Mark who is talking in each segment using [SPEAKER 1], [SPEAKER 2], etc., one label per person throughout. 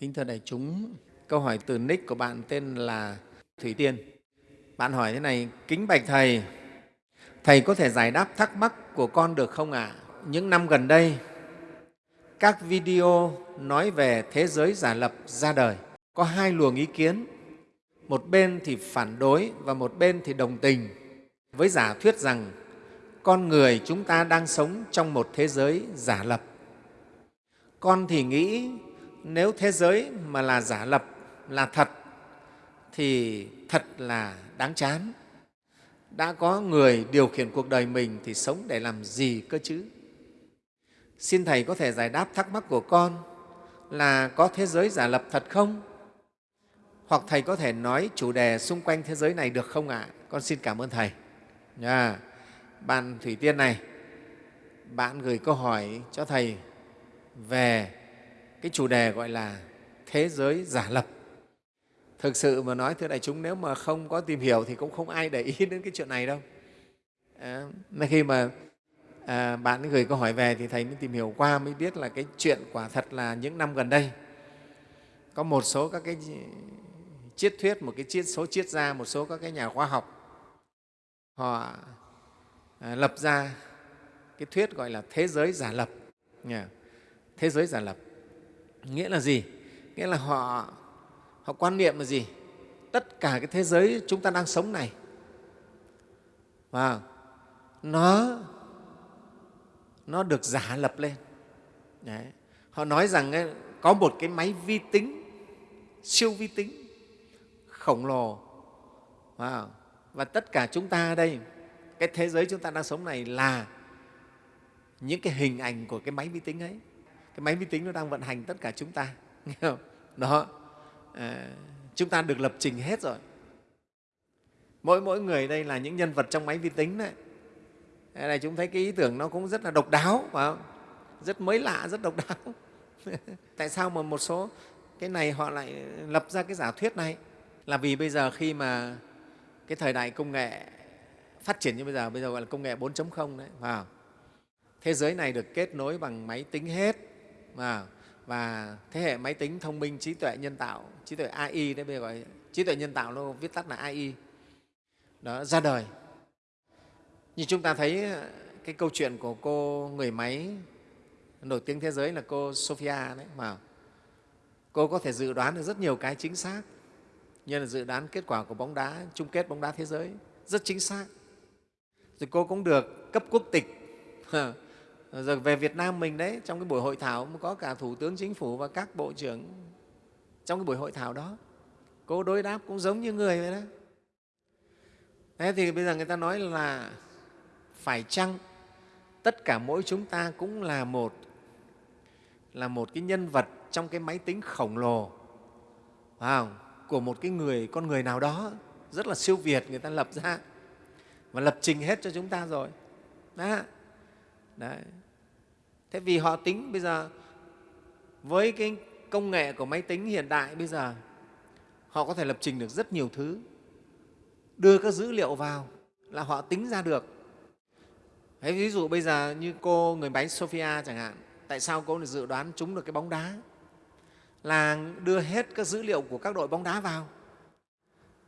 [SPEAKER 1] Kính thưa đại chúng, câu hỏi từ nick của bạn tên là Thủy Tiên. Bạn hỏi thế này, kính bạch Thầy, Thầy có thể giải đáp thắc mắc của con được không ạ? À? Những năm gần đây, các video nói về thế giới giả lập ra đời. Có hai luồng ý kiến, một bên thì phản đối và một bên thì đồng tình với giả thuyết rằng con người chúng ta đang sống trong một thế giới giả lập. Con thì nghĩ nếu thế giới mà là giả lập, là thật, thì thật là đáng chán. Đã có người điều khiển cuộc đời mình thì sống để làm gì cơ chứ? Xin Thầy có thể giải đáp thắc mắc của con là có thế giới giả lập thật không? Hoặc Thầy có thể nói chủ đề xung quanh thế giới này được không ạ? À? Con xin cảm ơn Thầy. Yeah. Bạn Thủy Tiên này, bạn gửi câu hỏi cho Thầy về cái chủ đề gọi là thế giới giả lập. Thực sự mà nói, thưa đại chúng, nếu mà không có tìm hiểu thì cũng không ai để ý đến cái chuyện này đâu. À, khi mà à, bạn gửi câu hỏi về thì Thầy mới tìm hiểu qua mới biết là cái chuyện quả thật là những năm gần đây có một số các cái triết thuyết, một cái triết số triết gia, một số các cái nhà khoa học họ à, lập ra cái thuyết gọi là thế giới giả lập. Thế giới giả lập nghĩa là gì nghĩa là họ họ quan niệm là gì tất cả cái thế giới chúng ta đang sống này và nó nó được giả lập lên Đấy. họ nói rằng ấy, có một cái máy vi tính siêu vi tính khổng lồ wow. và tất cả chúng ta đây cái thế giới chúng ta đang sống này là những cái hình ảnh của cái máy vi tính ấy cái máy vi tính nó đang vận hành tất cả chúng ta nghe không? đó. À, chúng ta được lập trình hết rồi. Mỗi mỗi người đây là những nhân vật trong máy vi tính đấy. Đây này chúng thấy cái ý tưởng nó cũng rất là độc đáo phải không? rất mới lạ rất độc đáo. Tại sao mà một số cái này họ lại lập ra cái giả thuyết này? Là vì bây giờ khi mà cái thời đại công nghệ phát triển như bây giờ bây giờ gọi là công nghệ 4.0 đấy vào thế giới này được kết nối bằng máy tính hết và, và thế hệ máy tính thông minh trí tuệ nhân tạo trí tuệ AI đấy bây giờ gọi trí tuệ nhân tạo nó viết tắt là AI đó ra đời. Như chúng ta thấy cái câu chuyện của cô người máy nổi tiếng thế giới là cô Sophia đấy mà cô có thể dự đoán được rất nhiều cái chính xác. Như là dự đoán kết quả của bóng đá chung kết bóng đá thế giới. Rất chính xác. Rồi cô cũng được cấp quốc tịch rồi về Việt Nam mình đấy, trong cái buổi hội thảo có cả thủ tướng chính phủ và các bộ trưởng trong cái buổi hội thảo đó, cô đối đáp cũng giống như người vậy đó. Thế thì bây giờ người ta nói là phải chăng tất cả mỗi chúng ta cũng là một là một cái nhân vật trong cái máy tính khổng lồ, phải của một cái người, con người nào đó, rất là siêu việt người ta lập ra và lập trình hết cho chúng ta rồi. Đó. Đấy. Thế vì họ tính bây giờ, với cái công nghệ của máy tính hiện đại bây giờ, họ có thể lập trình được rất nhiều thứ. Đưa các dữ liệu vào là họ tính ra được. Thế ví dụ bây giờ như cô người máy Sophia chẳng hạn, tại sao cô dự đoán trúng được cái bóng đá? Là đưa hết các dữ liệu của các đội bóng đá vào.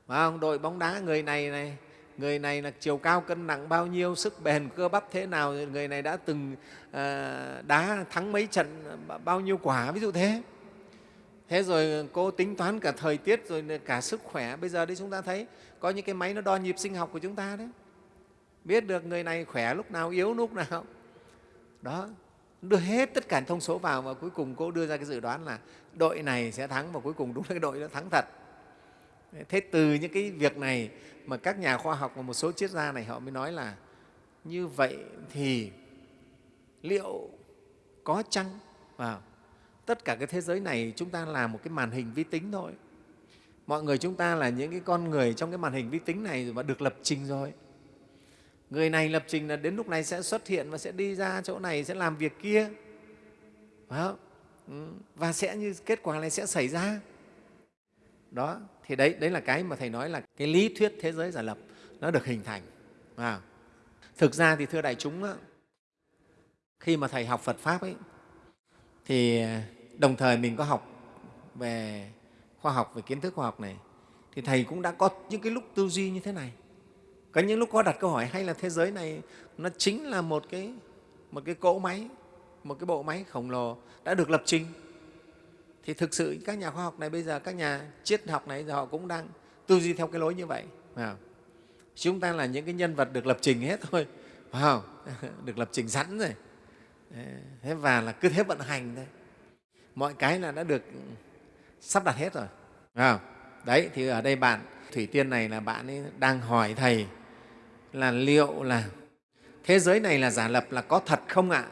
[SPEAKER 1] Phải không? đội bóng đá người này này người này là chiều cao cân nặng bao nhiêu, sức bền cơ bắp thế nào, người này đã từng ờ, đá thắng mấy trận bao nhiêu quả, ví dụ thế. Thế rồi cô tính toán cả thời tiết rồi cả sức khỏe. Bây giờ đấy chúng ta thấy có những cái máy nó đo nhịp sinh học của chúng ta đấy. Biết được người này khỏe lúc nào, yếu lúc nào. Đó, đưa hết tất cả thông số vào và cuối cùng cô đưa ra cái dự đoán là đội này sẽ thắng và cuối cùng đúng là cái đội đó thắng thật thế từ những cái việc này mà các nhà khoa học và một số triết gia này họ mới nói là như vậy thì liệu có chăng? À, tất cả cái thế giới này chúng ta là một cái màn hình vi tính thôi. Mọi người chúng ta là những cái con người trong cái màn hình vi tính này mà được lập trình rồi. Người này lập trình là đến lúc này sẽ xuất hiện và sẽ đi ra chỗ này sẽ làm việc kia. Phải không? Ừ, và sẽ như kết quả này sẽ xảy ra đó, thì đấy đấy là cái mà thầy nói là cái lý thuyết thế giới giả lập, nó được hình thành. À. thực ra thì thưa đại chúng khi mà thầy học phật pháp ấy, thì à, đồng thời mình có học về khoa học, về kiến thức khoa học này, thì thầy cũng đã có những cái lúc tư duy như thế này. Có những lúc có đặt câu hỏi hay là thế giới này nó chính là một cái một cái cỗ máy, một cái bộ máy khổng lồ đã được lập trình thì thực sự các nhà khoa học này bây giờ, các nhà triết học này họ cũng đang tư duy theo cái lối như vậy, phải chúng ta là những cái nhân vật được lập trình hết thôi, phải không? Được lập trình sẵn rồi. Thế và là cứ thế vận hành thôi. Mọi cái là đã được sắp đặt hết rồi, phải không? đấy, thì ở đây bạn, thủy tiên này là bạn ấy đang hỏi thầy là liệu là thế giới này là giả lập là có thật không ạ?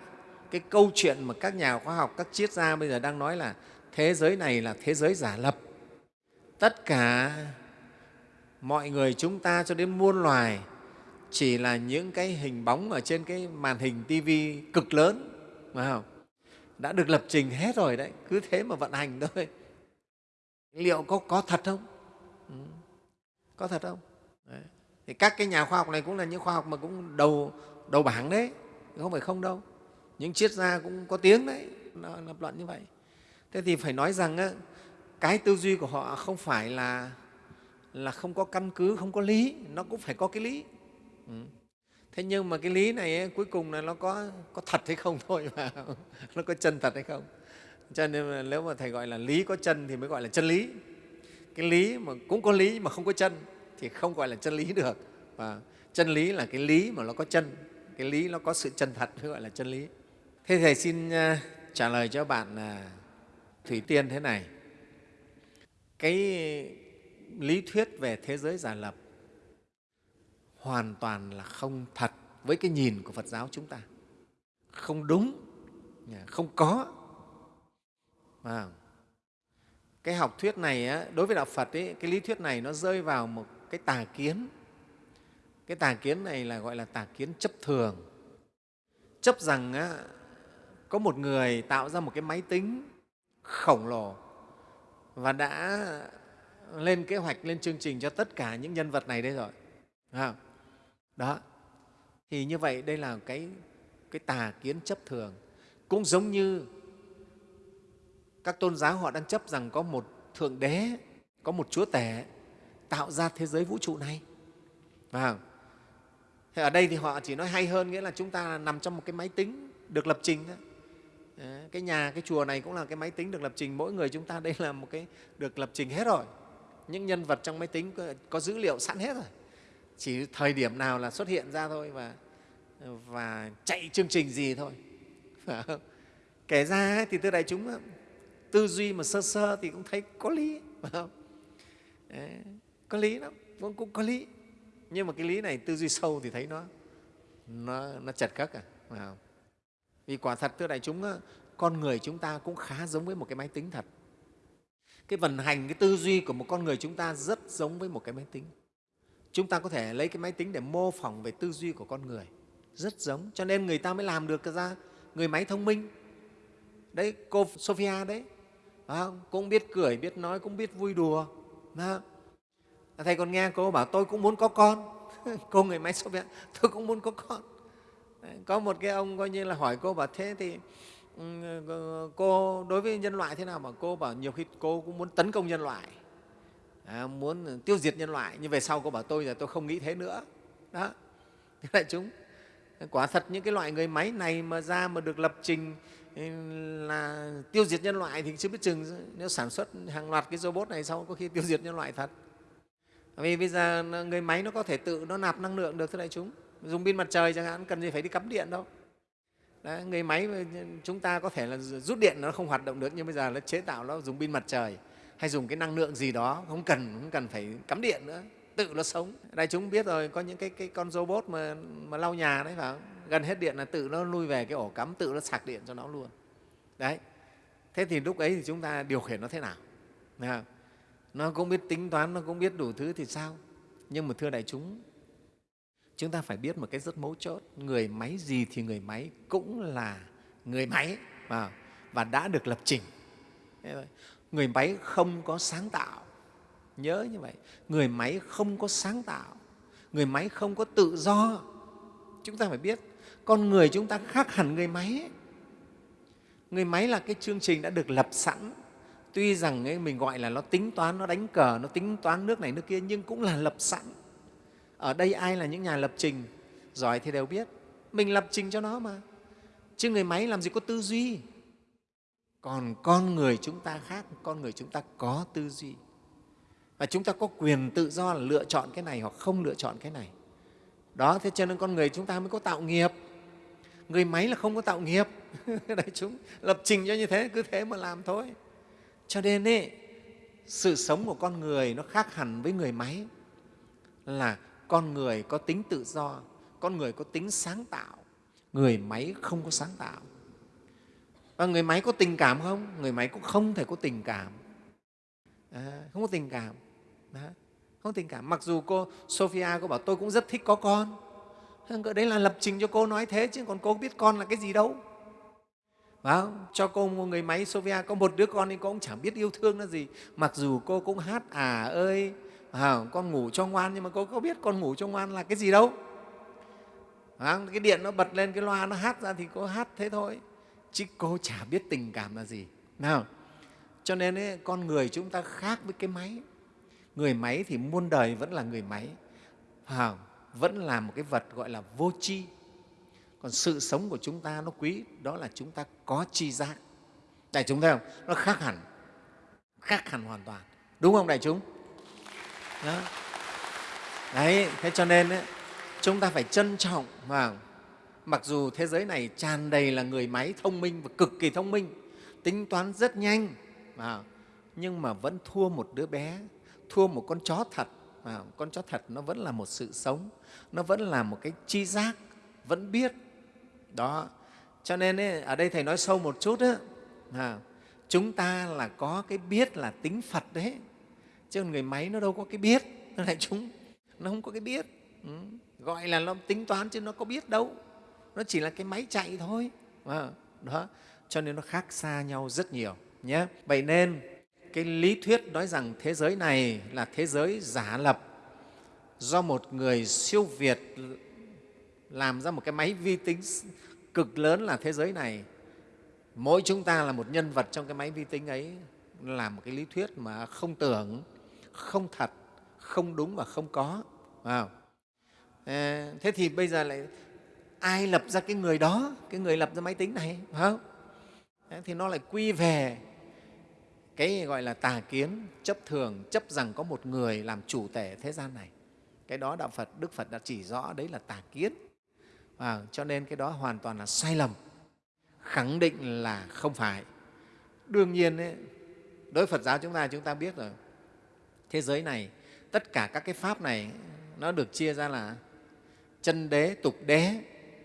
[SPEAKER 1] Cái câu chuyện mà các nhà khoa học, các triết gia bây giờ đang nói là thế giới này là thế giới giả lập tất cả mọi người chúng ta cho đến muôn loài chỉ là những cái hình bóng ở trên cái màn hình tivi cực lớn phải không? đã được lập trình hết rồi đấy cứ thế mà vận hành thôi liệu có, có thật không ừ. có thật không đấy. thì các cái nhà khoa học này cũng là những khoa học mà cũng đầu đầu bảng đấy không phải không đâu những triết gia cũng có tiếng đấy nó lập luận như vậy thế thì phải nói rằng á, cái tư duy của họ không phải là là không có căn cứ không có lý nó cũng phải có cái lý. Ừ. thế nhưng mà cái lý này ấy, cuối cùng là nó có có thật hay không thôi mà nó có chân thật hay không. Cho nên mà nếu mà thầy gọi là lý có chân thì mới gọi là chân lý. Cái lý mà cũng có lý mà không có chân thì không gọi là chân lý được. Và chân lý là cái lý mà nó có chân cái lý nó có sự chân thật mới gọi là chân lý. Thế thầy xin à, trả lời cho bạn là thủy tiên thế này. Cái lý thuyết về thế giới giả lập hoàn toàn là không thật với cái nhìn của phật giáo chúng ta. Không đúng không có. À, cái học thuyết này đối với đạo phật ấy, cái lý thuyết này nó rơi vào một cái tà kiến. Cái tà kiến này là gọi là tà kiến chấp thường. Chấp rằng á, có một người tạo ra một cái máy tính khổng lồ và đã lên kế hoạch, lên chương trình cho tất cả những nhân vật này đây rồi. À, đó. Thì như vậy đây là cái, cái tà kiến chấp thường. Cũng giống như các tôn giáo họ đang chấp rằng có một thượng đế, có một chúa tể tạo ra thế giới vũ trụ này. À, Thế ở đây thì họ chỉ nói hay hơn nghĩa là chúng ta nằm trong một cái máy tính được lập trình thôi. Cái nhà, cái chùa này cũng là cái máy tính được lập trình. Mỗi người chúng ta đây là một cái được lập trình hết rồi. Những nhân vật trong máy tính có, có dữ liệu sẵn hết rồi. Chỉ thời điểm nào là xuất hiện ra thôi và, và chạy chương trình gì thôi. Kể ra thì thưa đại chúng tư duy mà sơ sơ thì cũng thấy có lý. Phải không? có lý lắm, cũng, cũng có lý nhưng mà cái lý này tư duy sâu thì thấy nó nó, nó chật cất à không? Vì quả thật, thưa đại chúng con người chúng ta cũng khá giống với một cái máy tính thật. Cái vận hành, cái tư duy của một con người chúng ta rất giống với một cái máy tính. Chúng ta có thể lấy cái máy tính để mô phỏng về tư duy của con người. Rất giống, cho nên người ta mới làm được ra người máy thông minh. Đấy, cô sophia đấy. Không? cũng biết cười, biết nói, cũng biết vui đùa. Thầy còn nghe cô bảo, tôi cũng muốn có con. Cô người máy Soviet tôi cũng muốn có con có một cái ông coi như là hỏi cô bảo thế thì ừ, ờ, cô đối với nhân loại thế nào? Mà cô bảo nhiều khi cô cũng muốn tấn công nhân loại à, muốn tiêu diệt nhân loại nhưng về sau cô bảo tôi là tôi không nghĩ thế nữa. Đó đại chúng. Quả thật những cái loại người máy này mà ra mà được lập trình ừ, là tiêu diệt nhân loại thì chưa biết chừng nếu sản xuất hàng loạt cái robot này sau có khi tiêu diệt nhân loại thật. Vì bây giờ người máy nó có thể tự nó nạp năng lượng được thưa đại chúng dùng pin mặt trời chẳng hạn cần gì phải đi cắm điện đâu. Đấy, người máy chúng ta có thể là rút điện nó không hoạt động được nhưng bây giờ nó chế tạo nó dùng pin mặt trời hay dùng cái năng lượng gì đó không cần không cần phải cắm điện nữa tự nó sống. Đại chúng biết rồi có những cái, cái con robot mà, mà lau nhà đấy phải không? gần hết điện là tự nó lui về cái ổ cắm tự nó sạc điện cho nó luôn. Đấy. Thế thì lúc ấy thì chúng ta điều khiển nó thế nào? Nó cũng biết tính toán nó cũng biết đủ thứ thì sao? Nhưng mà thưa đại chúng chúng ta phải biết một cái rất mấu chốt. Người máy gì thì người máy cũng là người máy và, và đã được lập trình. Người máy không có sáng tạo. Nhớ như vậy. Người máy không có sáng tạo. Người máy không có tự do. Chúng ta phải biết con người chúng ta khác hẳn người máy. Người máy là cái chương trình đã được lập sẵn. Tuy rằng ấy, mình gọi là nó tính toán nó đánh cờ nó tính toán nước này nước kia nhưng cũng là lập sẵn ở đây ai là những nhà lập trình? Giỏi thì đều biết. Mình lập trình cho nó mà. Chứ người máy làm gì có tư duy? Còn con người chúng ta khác con người chúng ta có tư duy. Và chúng ta có quyền tự do là lựa chọn cái này hoặc không lựa chọn cái này. Đó thế cho nên con người chúng ta mới có tạo nghiệp. Người máy là không có tạo nghiệp. Đại chúng lập trình cho như thế cứ thế mà làm thôi. Cho nên ấy, sự sống của con người nó khác hẳn với người máy. Là con người có tính tự do con người có tính sáng tạo. Người máy không có sáng tạo. Và người máy có tình cảm không? Người máy cũng không thể có tình cảm. À, không có tình cảm. Đó. không có tình cảm. Mặc dù cô sophia cô bảo tôi cũng rất thích có con. Đấy là lập trình cho cô nói thế chứ còn cô biết con là cái gì đâu. Phải không? cho cô một người máy Sophia có một đứa con thì cô cũng chẳng biết yêu thương nó gì. Mặc dù cô cũng hát à ơi à, con ngủ cho ngoan nhưng mà cô có biết con ngủ cho ngoan là cái gì đâu? À, cái điện nó bật lên cái loa nó hát ra thì cô hát thế thôi. Chứ cô chả biết tình cảm là gì. Nào cho nên ấy, con người chúng ta khác với cái máy. Người máy thì muôn đời vẫn là người máy. À, vẫn là một cái vật gọi là vô tri. Còn sự sống của chúng ta nó quý đó là chúng ta có tri giác. Đại chúng thấy không? Nó khác hẳn khác hẳn hoàn toàn. Đúng không đại chúng? Đó. đấy thế cho nên ấy, chúng ta phải trân trọng mà, mặc dù thế giới này tràn đầy là người máy thông minh và cực kỳ thông minh tính toán rất nhanh mà nhưng mà vẫn thua một đứa bé thua một con chó thật à, con chó thật nó vẫn là một sự sống nó vẫn là một cái chi giác vẫn biết. Đó. Cho nên ấy, ở đây thầy nói sâu một chút ấy, à, chúng ta là có cái biết là tính phật đấy chứ người máy nó đâu có cái biết. Nó lại chúng nó không có cái biết. Ừ. gọi là nó tính toán chứ nó có biết đâu. Nó chỉ là cái máy chạy thôi. À, đó. Cho nên nó khác xa nhau rất nhiều nhé. Vậy nên cái lý thuyết nói rằng thế giới này là thế giới giả lập do một người siêu việt làm ra một cái máy vi tính cực lớn là thế giới này. Mỗi chúng ta là một nhân vật trong cái máy vi tính ấy là một cái lý thuyết mà không tưởng không thật không đúng và không có. À, thế thì bây giờ lại ai lập ra cái người đó? Cái người lập ra máy tính này phải không? Ờ, thì nó lại quy về cái gọi là tà kiến chấp thường chấp rằng có một người làm chủ tể thế gian này. Cái đó đạo phật đức phật đã chỉ rõ đấy là tà kiến. À, cho nên cái đó hoàn toàn là sai lầm. Khẳng định là không phải. Đương nhiên ấy, đối với phật giáo chúng ta chúng ta biết rồi thế giới này tất cả các cái pháp này nó được chia ra là chân đế tục đế.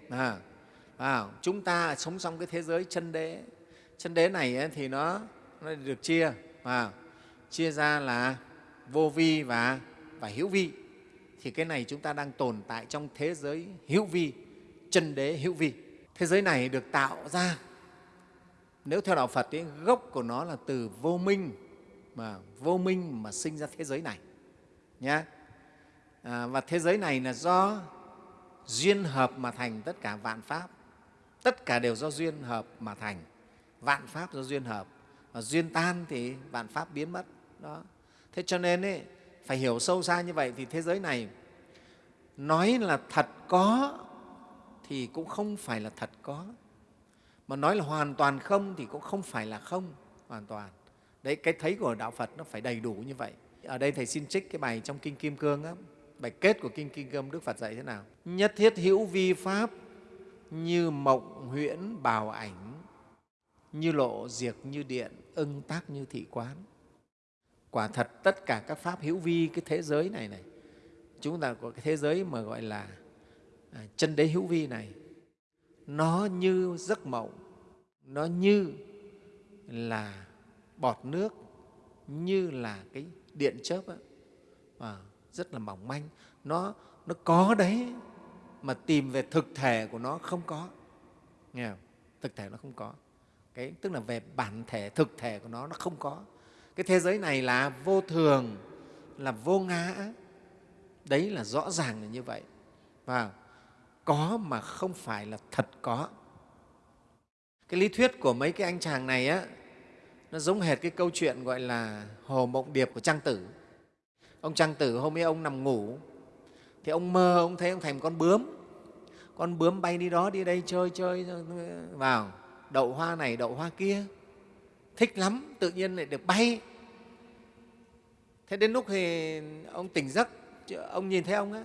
[SPEAKER 1] À, à, chúng ta sống trong cái thế giới chân đế. Chân đế này ấy, thì nó, nó được chia à, chia ra là vô vi và, và hữu vi. Thì cái này chúng ta đang tồn tại trong thế giới hữu vi chân đế hữu vi. Thế giới này được tạo ra nếu theo đạo phật ấy, gốc của nó là từ vô minh mà vô minh mà sinh ra thế giới này nhé à, và thế giới này là do duyên hợp mà thành tất cả vạn pháp. Tất cả đều do duyên hợp mà thành. Vạn pháp do duyên hợp và duyên tan thì vạn pháp biến mất đó. Thế cho nên ấy, phải hiểu sâu xa như vậy thì thế giới này nói là thật có thì cũng không phải là thật có. Mà nói là hoàn toàn không thì cũng không phải là không hoàn toàn đấy cái thấy của đạo phật nó phải đầy đủ như vậy. Ở đây thầy xin trích cái bài trong kinh kim cương á bài kết của kinh kim cương đức phật dạy thế nào? Nhất thiết hữu vi pháp như mộng huyễn bào ảnh như lộ diệt như điện ưng tác như thị quán. Quả thật tất cả các pháp hữu vi cái thế giới này này chúng ta có cái thế giới mà gọi là à, chân đế hữu vi này nó như giấc mộng nó như là bọt nước như là cái điện chớp ấy, à, rất là mỏng manh. Nó nó có đấy mà tìm về thực thể của nó không có. Nghe không? thực thể nó không có. Cái tức là về bản thể thực thể của nó nó không có. Cái thế giới này là vô thường là vô ngã. Đấy là rõ ràng là như vậy. Và có mà không phải là thật có. Cái lý thuyết của mấy cái anh chàng này á nó giống hệt cái câu chuyện gọi là hồ mộng điệp của trang tử. Ông trang tử hôm ấy ông nằm ngủ, thì ông mơ, ông thấy ông thành con bướm. Con bướm bay đi đó, đi đây chơi chơi vào. Đậu hoa này, đậu hoa kia. Thích lắm, tự nhiên lại được bay. Thế đến lúc thì ông tỉnh giấc ông nhìn thấy ông á,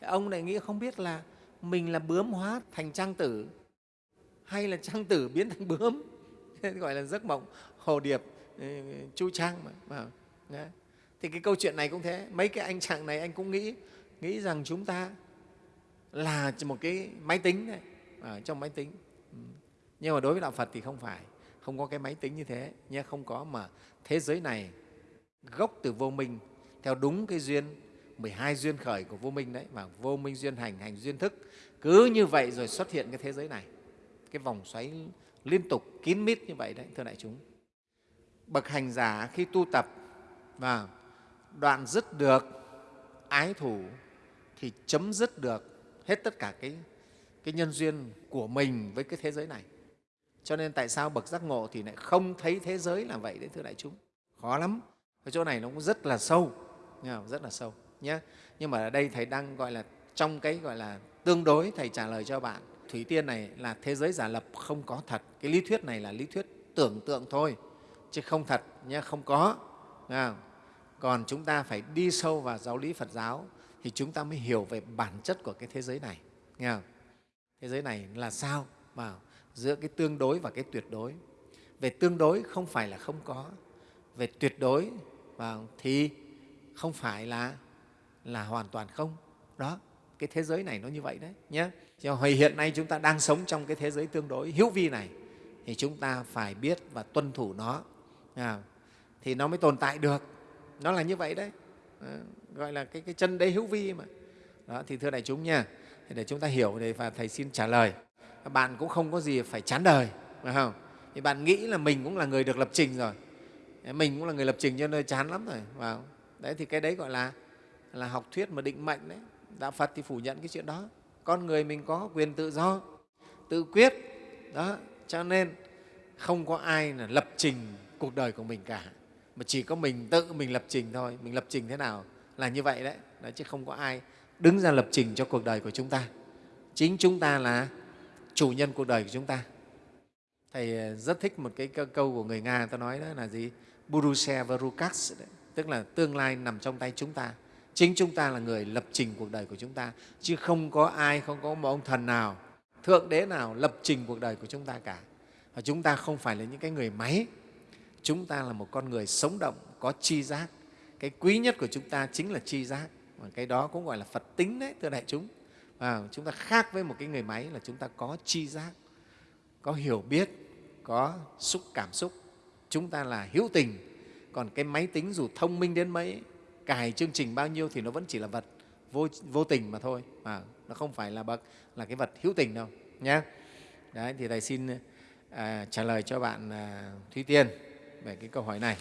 [SPEAKER 1] ông lại nghĩ không biết là mình là bướm hóa thành trang tử, hay là trang tử biến thành bướm. Gọi là giấc mộng hồ điệp ừ, chu trang mà Đấy. thì cái câu chuyện này cũng thế. Mấy cái anh chàng này anh cũng nghĩ nghĩ rằng chúng ta là một cái máy tính đấy, ở trong máy tính. Ừ. Nhưng mà đối với đạo phật thì không phải không có cái máy tính như thế nhé không có mà thế giới này gốc từ vô minh theo đúng cái duyên 12 duyên khởi của vô minh đấy và vô minh duyên hành hành duyên thức cứ như vậy rồi xuất hiện cái thế giới này. Cái vòng xoáy liên tục kín mít như vậy đấy thưa đại chúng bậc hành giả khi tu tập. Và đoạn dứt được ái thủ thì chấm dứt được hết tất cả cái, cái nhân duyên của mình với cái thế giới này. Cho nên tại sao bậc giác ngộ thì lại không thấy thế giới là vậy đấy thưa đại chúng? Khó lắm. Cái chỗ này nó cũng rất là sâu rất là sâu nhé nhưng mà ở đây thầy đang gọi là trong cái gọi là tương đối thầy trả lời cho bạn. Thủy tiên này là thế giới giả lập không có thật. Cái lý thuyết này là lý thuyết tưởng tượng thôi chứ không thật nhé không có. Còn chúng ta phải đi sâu vào giáo lý phật giáo thì chúng ta mới hiểu về bản chất của cái thế giới này. Nghe không? thế giới này là sao? Mà giữa cái tương đối và cái tuyệt đối. Về tương đối không phải là không có. Về tuyệt đối và thì không phải là là hoàn toàn không. Đó, cái thế giới này nó như vậy đấy nhé cho hồi hiện nay chúng ta đang sống trong cái thế giới tương đối, hữu vi này, thì chúng ta phải biết và tuân thủ nó. À, thì nó mới tồn tại được. Nó là như vậy đấy. À, gọi là cái, cái chân đế hữu vi mà. Đó thì thưa đại chúng nha để chúng ta hiểu để và thầy xin trả lời. Các bạn cũng không có gì phải chán đời phải không? Thì bạn nghĩ là mình cũng là người được lập trình rồi. Mình cũng là người lập trình cho nơi chán lắm rồi vào đấy thì cái đấy gọi là là học thuyết mà định mệnh đấy. Đạo phật thì phủ nhận cái chuyện đó. Con người mình có quyền tự do tự quyết. Đó cho nên không có ai là lập trình cuộc đời của mình cả. Mà chỉ có mình tự mình lập trình thôi. Mình lập trình thế nào là như vậy đấy, đấy chứ không có ai đứng ra lập trình cho cuộc đời của chúng ta. Chính chúng ta là chủ nhân cuộc đời của chúng ta. Thầy ờ, rất thích một cái câu của người nga ta nói đó là gì? Buruse varukas tức là tương lai nằm trong tay chúng ta. Chính chúng ta là người lập trình cuộc đời của chúng ta. Chứ không có ai không có một ông thần nào thượng đế nào lập trình cuộc đời của chúng ta cả. Và chúng ta không phải là những cái người máy chúng ta là một con người sống động có chi giác. Cái quý nhất của chúng ta chính là chi giác. Và cái đó cũng gọi là phật tính đấy thưa đại chúng. Và chúng ta khác với một cái người máy là chúng ta có chi giác có hiểu biết có xúc cảm xúc. Chúng ta là hữu tình. Còn cái máy tính dù thông minh đến mấy cài chương trình bao nhiêu thì nó vẫn chỉ là vật vô, vô tình mà thôi. Mà nó không phải là bậc là cái vật hữu tình đâu nhé đấy thì thầy xin à, trả lời cho bạn à, thúy tiên về cái câu hỏi này.